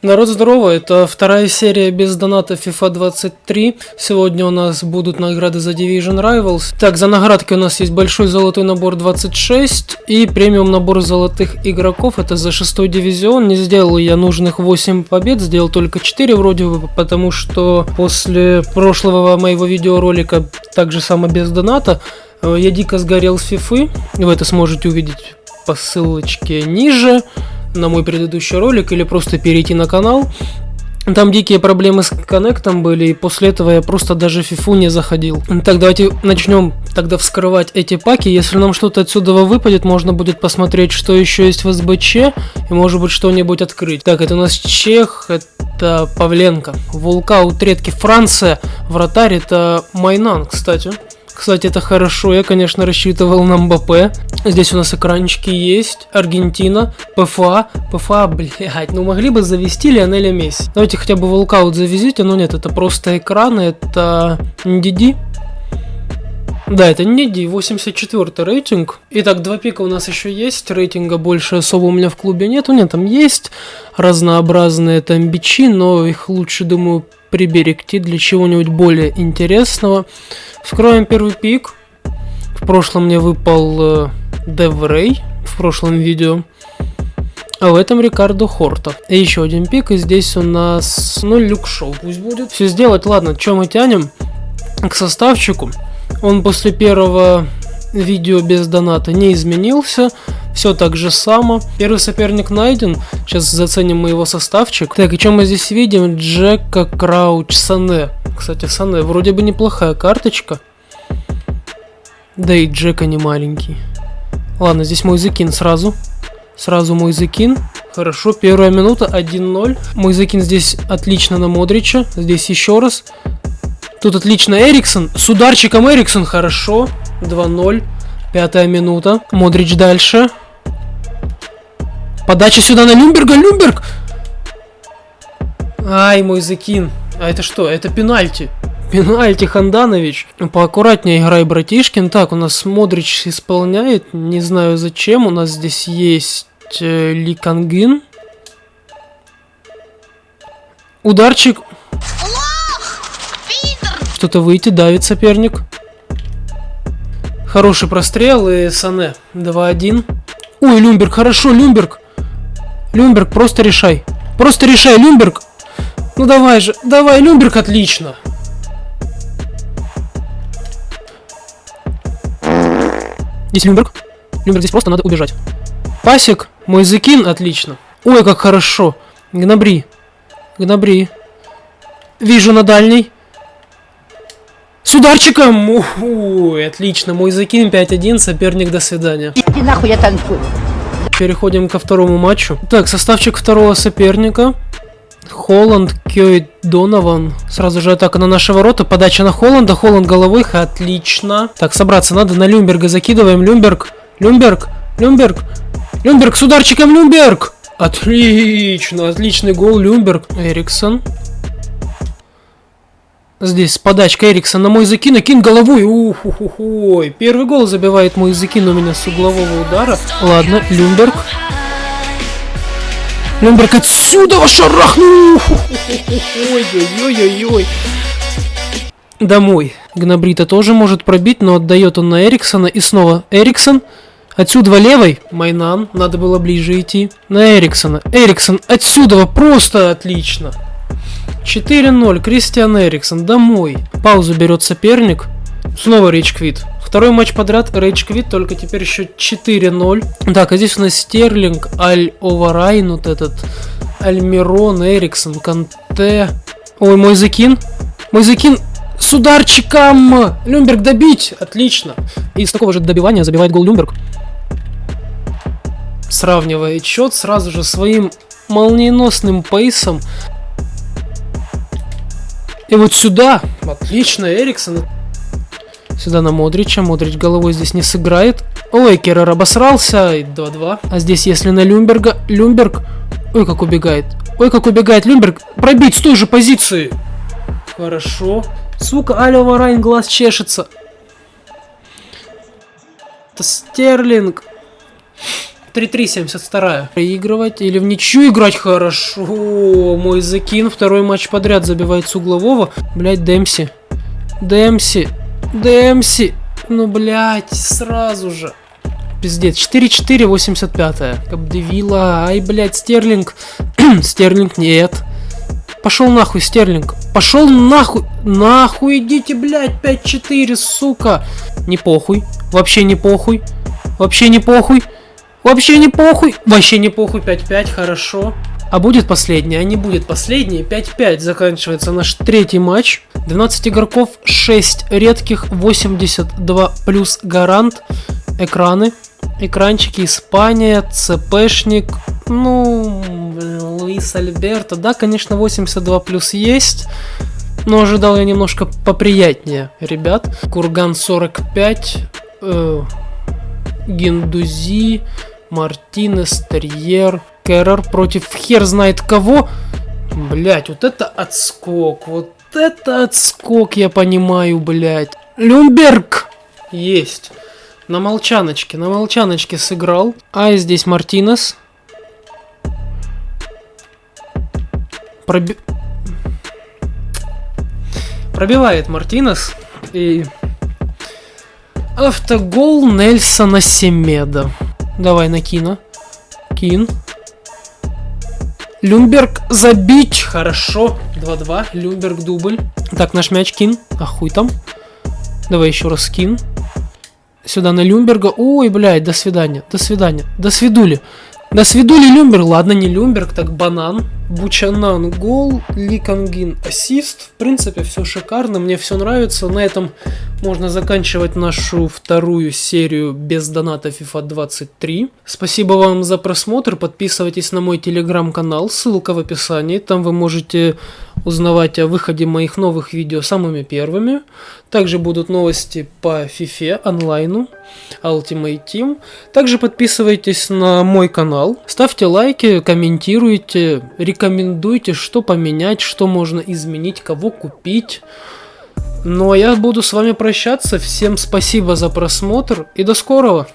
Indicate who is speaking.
Speaker 1: Народ здорово, это вторая серия без доната FIFA 23. Сегодня у нас будут награды за Division Rivals. Так, за наградки у нас есть большой золотой набор 26 и премиум набор золотых игроков. Это за шестой дивизион. Не сделал я нужных 8 побед, сделал только 4 вроде бы, потому что после прошлого моего видеоролика, также само без доната, э, я дико сгорел с FIFA. Вы это сможете увидеть по ссылочке ниже на мой предыдущий ролик или просто перейти на канал. Там дикие проблемы с коннектом были, и после этого я просто даже фифу не заходил. Так, давайте начнем тогда вскрывать эти паки. Если нам что-то отсюда выпадет, можно будет посмотреть, что еще есть в СБЧ, и может быть что-нибудь открыть. Так, это у нас Чех, это Павленко. Вулкаут редкий Франция, вратарь это Майнан, кстати. Кстати, это хорошо, я, конечно, рассчитывал на МБП. Здесь у нас экранчики есть. Аргентина, ПФА. ПФА, блядь, ну могли бы завести Лионеля Месси. Давайте хотя бы волкаут завезите, но нет, это просто экраны, это NDD. Да, это не D, 84 рейтинг. Итак, два пика у нас еще есть. Рейтинга больше особо у меня в клубе нету. Нет, там есть разнообразные там бичи, но их лучше, думаю, приберегти для чего-нибудь более интересного. Вскроем первый пик. В прошлом мне выпал э, Деврей в прошлом видео. А в этом Рикардо Хорта. И еще один пик, и здесь у нас, ну, люк шоу пусть будет. Все сделать, ладно, что мы тянем к составчику. Он после первого видео без доната не изменился. Все так же само. Первый соперник найден. Сейчас заценим мы его составчик. Так, и что мы здесь видим? Джека Крауч Сане. Кстати, Сане вроде бы неплохая карточка. Да и Джека не маленький. Ладно, здесь мой закин сразу. Сразу мой закин. Хорошо, первая минута, 1-0. Мой закин здесь отлично на Модрича. Здесь еще раз. Тут отлично Эриксон. С ударчиком Эриксон, хорошо. 2-0. Пятая минута. Модрич дальше. Подача сюда на Люмберга. Люмберг! Ай, мой закин. А это что? Это пенальти. Пенальти, Ханданович. Поаккуратнее играй, братишкин. Так, у нас Модрич исполняет. Не знаю зачем. У нас здесь есть э, Ли Кангин. Ударчик. Что-то выйти, давит соперник. Хороший прострел и Сане. 2-1. Ой, Люмберг, хорошо, Люмберг. Люмберг, просто решай. Просто решай, Люмберг. Ну давай же, давай, Люмберг, отлично. Здесь Люмберг. Люмберг здесь просто надо убежать. Пасик, мой закин, отлично. Ой, как хорошо. Гнабри. Гнабри. Вижу на дальней. С ударчиком! Ой, отлично. Мой закин 5-1, соперник, до свидания. Иди нахуй, я танцую. Переходим ко второму матчу. Так, составчик второго соперника. Холланд, Кёй, Донован. Сразу же атака на наши ворота. Подача на Холланда. Холланд головых. Отлично. Так, собраться надо. На Люмберга закидываем. Люмберг. Люмберг. Люмберг. Люмберг с ударчиком. Люмберг. Отлично. Отличный гол. Люмберг. Эриксон. Здесь с подачкой Эрикса на мой закин, кин головой. Ух, ух, ух, ой. Первый гол забивает мой закин у меня с углового удара. Ладно, Люмберг. Люмберг отсюда шарахнул. Ой-ой-ой-ой-ой. Домой. Гнабри-то тоже может пробить, но отдает он на Эриксона. И снова Эриксон. Отсюда левой. Меньян. Надо было ближе идти. На Эриксона. Эриксон отсюда просто отлично. 4-0. Кристиан Эриксон. Домой. Паузу берет соперник. Снова rage quit. Второй матч подряд rage quit, только теперь еще 4-0. Так, а здесь у нас Стерлинг, Аль Оварайн, вот этот, Альмирон, Эриксон, Канте. Ой, мой закин. Мой закин с ударчиком. Люмберг добить. Отлично. И с такого же добивания забивает гол Люмберг. Сравнивает счет сразу же своим молниеносным пейсом. И вот сюда, отлично, Эриксон. Сюда на Модрича. Модрич головой здесь не сыграет. Ой, Керрер обосрался. 2-2. А здесь, если на Люмберга... Люмберг... Ой, как убегает. Ой, как убегает Люмберг. Пробить с той же позиции. Хорошо. Сука, Алё Варайн глаз чешется. Это Стерлинг. 3-3, 72 Проигрывать или в ничью играть хорошо. Мой закин. Второй матч подряд забивает с углового. Блять, Демси. Демси. Демси. Ну, блять, сразу же. Пиздец. 4-4, 85 Капдевила. Ай, блять, Стерлинг. Стерлинг, нет. Пошел нахуй, Стерлинг. Пошел нахуй. Нахуй идите, блядь, 5-4, сука. Не похуй. Вообще не похуй. Вообще не похуй. Вообще не похуй. Вообще не похуй. 5-5, хорошо. А будет последний? А не будет последний. 5-5 заканчивается наш третий матч. 12 игроков, 6 редких, 82 плюс гарант. Экраны. Экранчики Испания, ЦПшник. Ну, Луис Альберто. Да, конечно, 82 плюс есть. Но ожидал я немножко поприятнее, ребят. Курган 45. Э, Гендузи. Мартинес, Терьер, Керрер против хер знает кого. Блять, вот это отскок. Вот это отскок, я понимаю, блять. Люмберг! Есть. На молчаночке, на молчаночке сыграл. А здесь Мартинес. Проби... Пробивает Мартинес. И... Автогол Нельсона Семеда. Давай на Кина. Кин. Люмберг забить. Хорошо. 2-2. Люмберг дубль. Так, наш мяч Кин. А хуй там. Давай еще раз Кин. Сюда на Люмберга. Ой, блядь, до свидания. До свидания. До свидули. До свидули Люмберг. Ладно, не Люмберг, так банан. Бучанан гол, Ликангин ассист. В принципе, все шикарно, мне все нравится. На этом можно заканчивать нашу вторую серию без доната FIFA 23. Спасибо вам за просмотр, подписывайтесь на мой телеграм-канал, ссылка в описании. Там вы можете узнавать о выходе моих новых видео самыми первыми. Также будут новости по FIFA онлайну, Ultimate Team. Также подписывайтесь на мой канал, ставьте лайки, комментируйте, рекомендуйте рекомендуйте, что поменять, что можно изменить, кого купить. Ну а я буду с вами прощаться. Всем спасибо за просмотр и до скорого.